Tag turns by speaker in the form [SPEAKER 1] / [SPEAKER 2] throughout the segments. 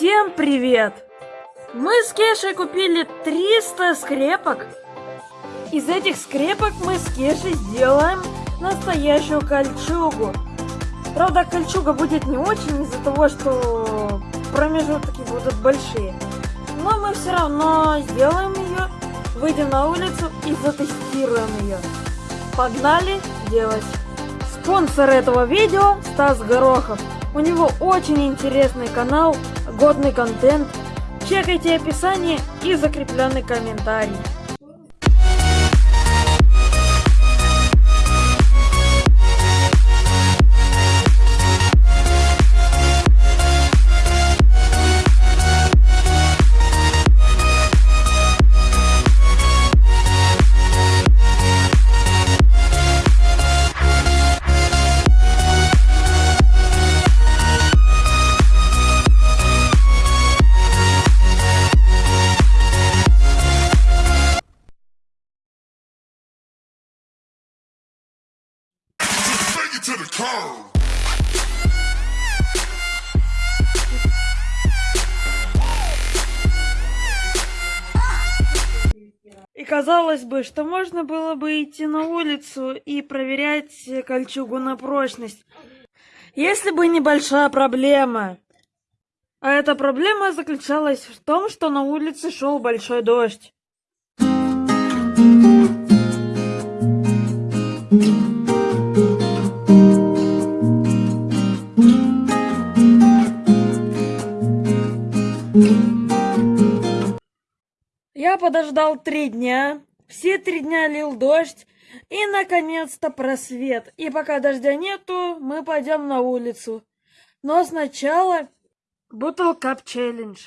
[SPEAKER 1] Всем привет! Мы с Кешей купили 300 скрепок. Из этих скрепок мы с Кешей сделаем настоящую кольчугу. Правда, кольчуга будет не очень из-за того, что промежутки будут большие. Но мы все равно сделаем ее, выйдем на улицу и затестируем ее. Погнали делать! Спонсор этого видео Стас Горохов. У него очень интересный канал, годный контент. Чекайте описание и закрепленный комментарий.
[SPEAKER 2] To the curb.
[SPEAKER 1] И казалось бы, что можно было бы идти на улицу и проверять кольчугу на прочность, если бы небольшая проблема. А эта проблема заключалась в том, что на улице шел большой дождь. Я подождал три дня, все три дня лил дождь, и наконец-то просвет. И пока дождя нету, мы пойдем на улицу. Но сначала Cup Challenge.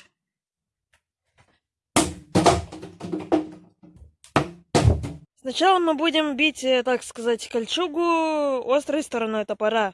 [SPEAKER 1] Сначала мы будем бить, э, так сказать, кольчугу острой стороной топора.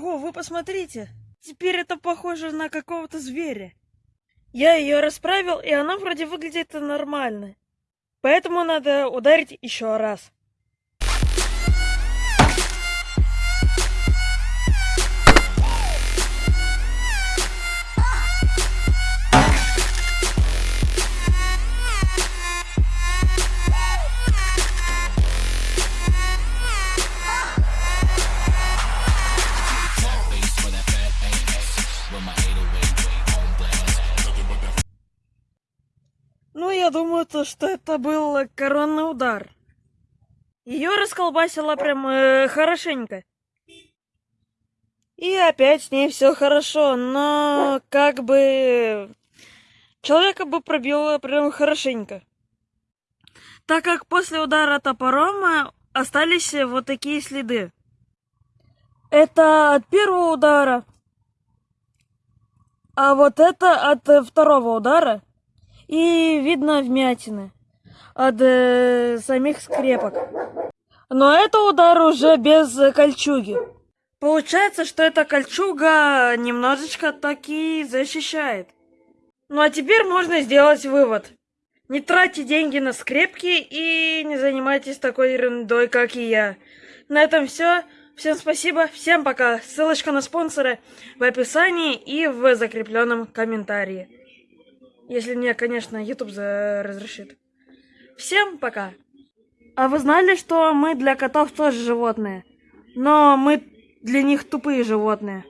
[SPEAKER 1] Ого, вы посмотрите! Теперь это похоже на какого-то зверя. Я ее расправил, и она вроде выглядит нормально. Поэтому надо ударить еще раз. Думаю, то, что это был коронный удар. Ее расколбасило прям э, хорошенько. И опять с ней все хорошо, но как бы человека бы пробило прям хорошенько. Так как после удара топором э, остались вот такие следы. Это от первого удара. А вот это от э, второго удара. И видно вмятины от э, самих скрепок. Но это удар уже без кольчуги. Получается, что эта кольчуга немножечко таки защищает. Ну а теперь можно сделать вывод. Не тратьте деньги на скрепки и не занимайтесь такой ерундой, как и я. На этом все. Всем спасибо, всем пока. Ссылочка на спонсора в описании и в закрепленном комментарии. Если мне, конечно, YouTube разрешит. Всем пока. А вы знали, что мы для котов тоже животные? Но мы для них тупые животные.